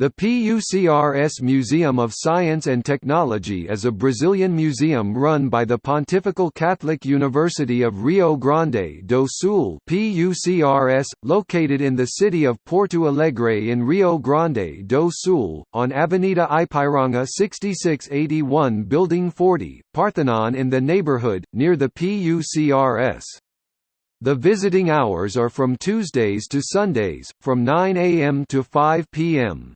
The PUCRS Museum of Science and Technology is a Brazilian museum run by the Pontifical Catholic University of Rio Grande do Sul PUCRS, located in the city of Porto Alegre in Rio Grande do Sul, on Avenida Ipiranga 6681 Building 40, Partenon in the neighborhood, near the PUCRS. The visiting hours are from Tuesdays to Sundays, from 9 a.m. to 5 p.m.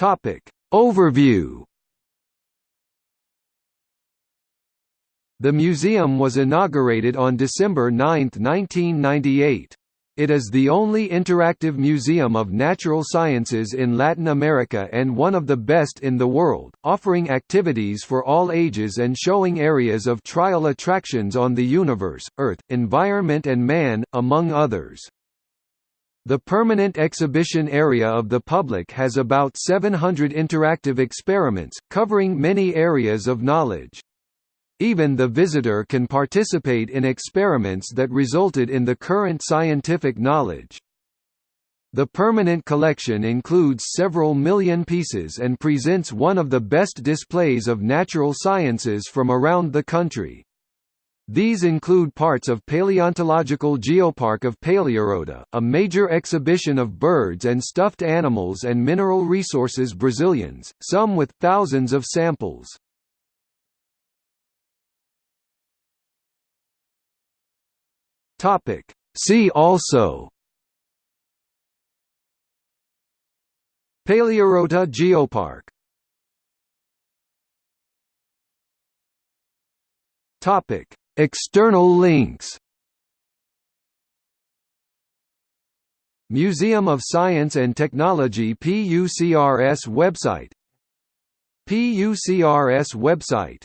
Topic. Overview The museum was inaugurated on December 9, 1998. It is the only interactive museum of natural sciences in Latin America and one of the best in the world, offering activities for all ages and showing areas of trial attractions on the universe, Earth, environment and man, among others. The permanent exhibition area of the public has about 700 interactive experiments, covering many areas of knowledge. Even the visitor can participate in experiments that resulted in the current scientific knowledge. The permanent collection includes several million pieces and presents one of the best displays of natural sciences from around the country. These include parts of Paleontological Geopark of Paleorota, a major exhibition of birds and stuffed animals and mineral resources Brazilians, some with thousands of samples. See also Paleorota Geopark Topic External links. Museum of Science and Technology PUCRS website. PUCRS website